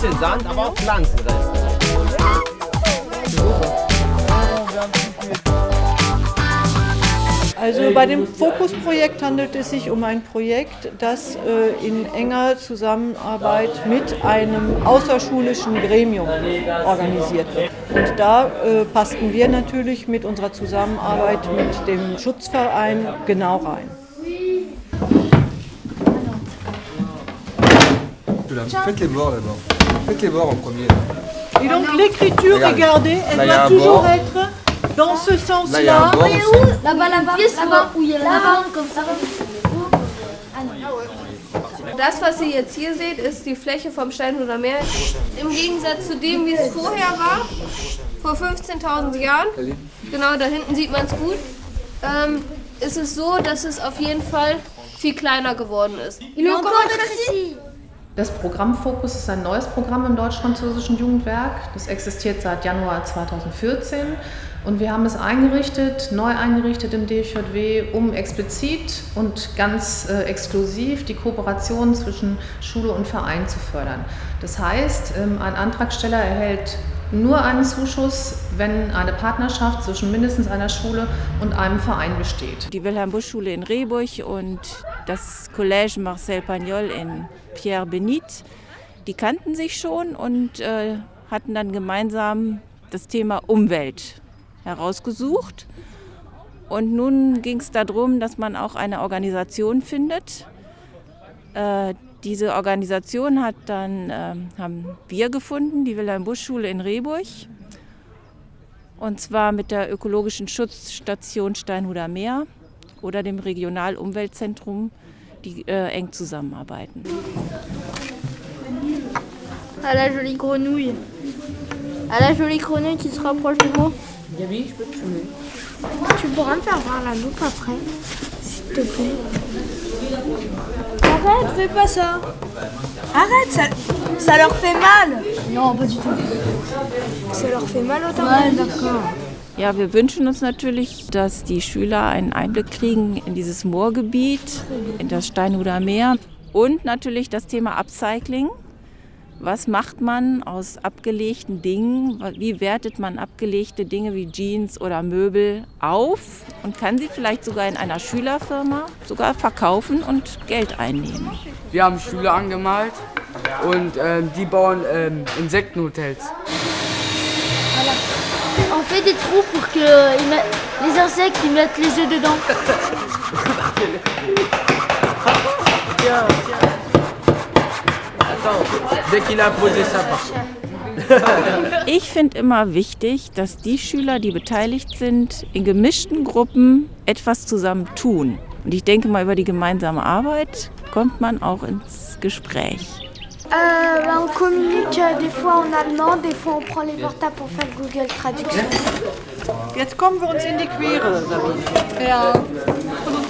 bisschen Sand, aber auch Pflanzenreste. Also bei dem Fokusprojekt handelt es sich um ein Projekt, das äh, in enger Zusammenarbeit mit einem außerschulischen Gremium organisiert wird. Und da äh, passten wir natürlich mit unserer Zusammenarbeit mit dem Schutzverein genau rein. Faites les bords d'abord. Faites les bords en premier. Et donc l'écriture, Regarde. regardez, elle Là, doit toujours être dans ce Là, sens-là. un bord aussi. Là-bas, là-bas, là-bas, où il y a là-bas, comme ça. Das, was ihr jetzt hier seht, ist die Fläche vom Steinhuder Meer. Im Gegensatz zu dem, wie es vorher war, vor 15.000 Jahren, genau da hinten sieht man es gut, ähm, ist es so, dass es auf jeden Fall viel kleiner geworden ist. Il est encore précis. Das Programm Fokus ist ein neues Programm im deutsch-französischen Jugendwerk. Das existiert seit Januar 2014 und wir haben es eingerichtet, neu eingerichtet im DJW, um explizit und ganz äh, exklusiv die Kooperation zwischen Schule und Verein zu fördern. Das heißt, ähm, ein Antragsteller erhält nur einen Zuschuss, wenn eine Partnerschaft zwischen mindestens einer Schule und einem Verein besteht. Die Wilhelm-Busch-Schule in Rehburg und das Collège Marcel Pagnol in Pierre Benit, die kannten sich schon und äh, hatten dann gemeinsam das Thema Umwelt herausgesucht. Und nun ging es darum, dass man auch eine Organisation findet. Äh, diese Organisation hat dann, ähm, haben wir gefunden, die Wilhelm-Busch-Schule in Rehburg. Und zwar mit der ökologischen Schutzstation Steinhuder Meer oder dem Regionalumweltzentrum, die äh, eng zusammenarbeiten. À la jolie grenouille. À la jolie grenouille qui se rapproche de moi. Tu pourras me faire voir la loupe après, s'il te plaît. Arrête, fais pas ça. Arrête, ça, ça leur fait mal. Non, pas du tout. Ça leur fait mal autant. Ouais, d'accord. Ja, wir wünschen uns natürlich, dass die Schüler einen Einblick kriegen in dieses Moorgebiet, in das Steinhuder Meer und natürlich das Thema Upcycling. Was macht man aus abgelegten Dingen? Wie wertet man abgelegte Dinge wie Jeans oder Möbel auf und kann sie vielleicht sogar in einer Schülerfirma sogar verkaufen und Geld einnehmen? Wir haben Schüler angemalt und ähm, die bauen ähm, Insektenhotels. Fait des trous pour que ils mettent- les insectes ils mettent les œufs dedans. Dès qu'il a posé ça par Ich finde immer wichtig, dass die Schüler, die beteiligt sind, in gemischten Gruppen etwas zusammen tun. Und ich denke mal, über die gemeinsame Arbeit kommt man auch ins Gespräch. Euh, bah, on communique euh, des fois en allemand, des fois on prend les portables pour faire Google Traduction. Jetzt kommen wir uns in die Quere, Sabine. Ja.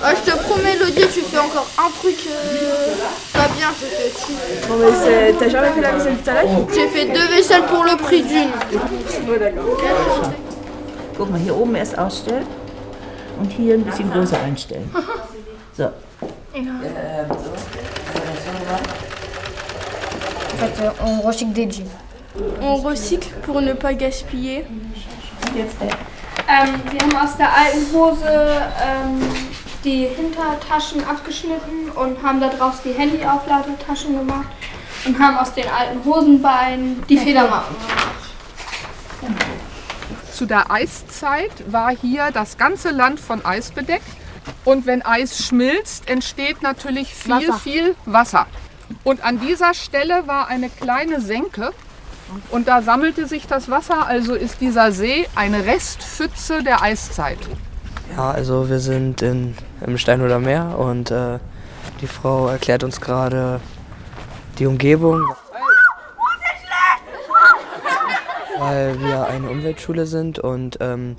Ah, je te promets, Elodie, tu fais encore un truc euh, pas bien, je te tue. Non mais t'as jamais fait la vaisselle tout à l'heure? J'ai fait deux vaisselles pour le prix d'une. Guck mal, hier oben erst ausstellen und hier ein bisschen größer einstellen. So. En fait, euh, on recycle des jeans. On recycle pour ne pas gaspiller. Äh, Ähm, wir haben aus der alten Hose ähm, die Hintertaschen abgeschnitten und haben daraus die Handyaufladetaschen gemacht und haben aus den alten Hosenbeinen die Federmappen gemacht. Zu der Eiszeit war hier das ganze Land von Eis bedeckt. Und wenn Eis schmilzt, entsteht natürlich viel, Wasser. viel Wasser. Und an dieser Stelle war eine kleine Senke. Und da sammelte sich das Wasser, also ist dieser See eine Restpfütze der Eiszeit. Ja, also wir sind in, im Steinhuder Meer und äh, die Frau erklärt uns gerade die Umgebung. Weil wir eine Umweltschule sind und ähm,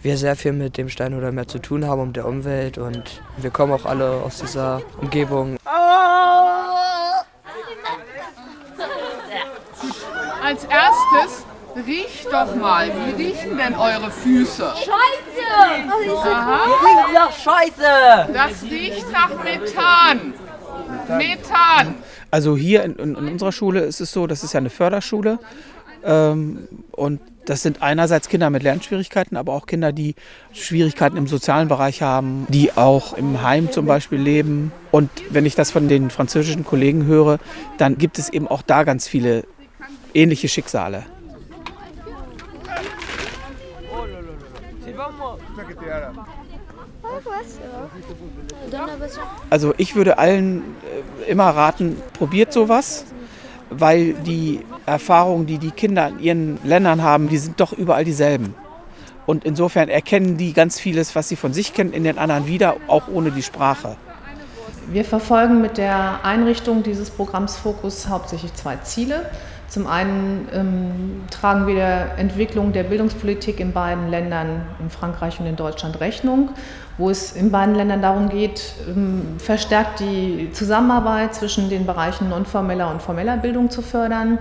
wir sehr viel mit dem Steinhuder Meer zu tun haben und der Umwelt und wir kommen auch alle aus dieser Umgebung. Als erstes riecht doch mal, wie riechen denn eure Füße? Aha. Ja, scheiße! Das riecht nach Methan. Methan. Also hier in, in, in, unserer Schule ist es so, das ist ja eine Förderschule. Ähm, und das sind einerseits Kinder mit Lernschwierigkeiten, aber auch Kinder, die Schwierigkeiten im sozialen Bereich haben, die auch im Heim zum Beispiel leben. Und wenn ich das von den französischen Kollegen höre, dann gibt es eben auch da ganz viele ähnliche Schicksale. Also ich würde allen äh, immer raten, probiert sowas, weil die Erfahrungen, die die Kinder in ihren Ländern haben, die sind doch überall dieselben. Und insofern erkennen die ganz vieles, was sie von sich kennen, in den anderen wieder, auch ohne die Sprache. Wir verfolgen mit der Einrichtung dieses Programms Fokus hauptsächlich zwei Ziele. Zum einen ähm, tragen wir der Entwicklung der Bildungspolitik in beiden Ländern, in Frankreich und in Deutschland, Rechnung, wo es in beiden Ländern darum geht, ähm, verstärkt die Zusammenarbeit zwischen den Bereichen nonformeller und formeller Bildung zu fördern.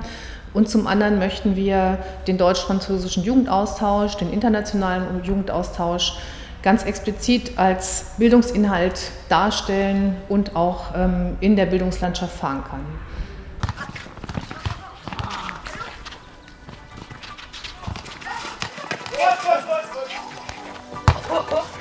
Und zum anderen möchten wir den deutsch-französischen Jugendaustausch, den internationalen Jugendaustausch ganz explizit als Bildungsinhalt darstellen und auch ähm, in der Bildungslandschaft verankern. Foi, foi, foi.